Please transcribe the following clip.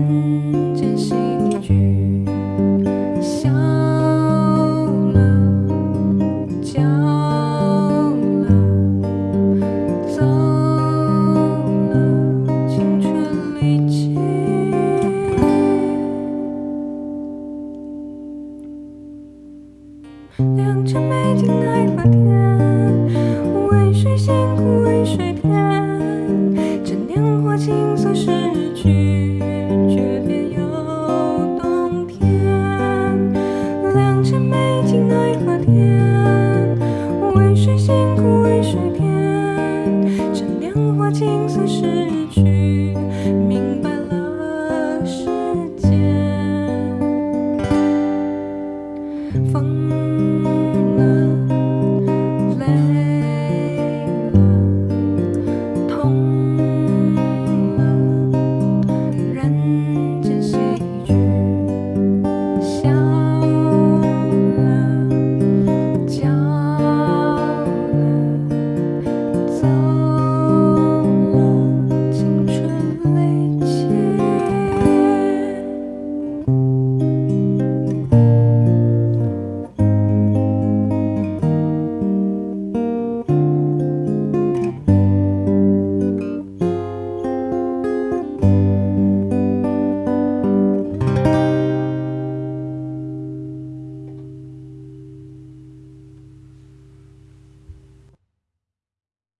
人间喜剧，笑了，叫了，走了，青春离奇。良辰美景奈何天，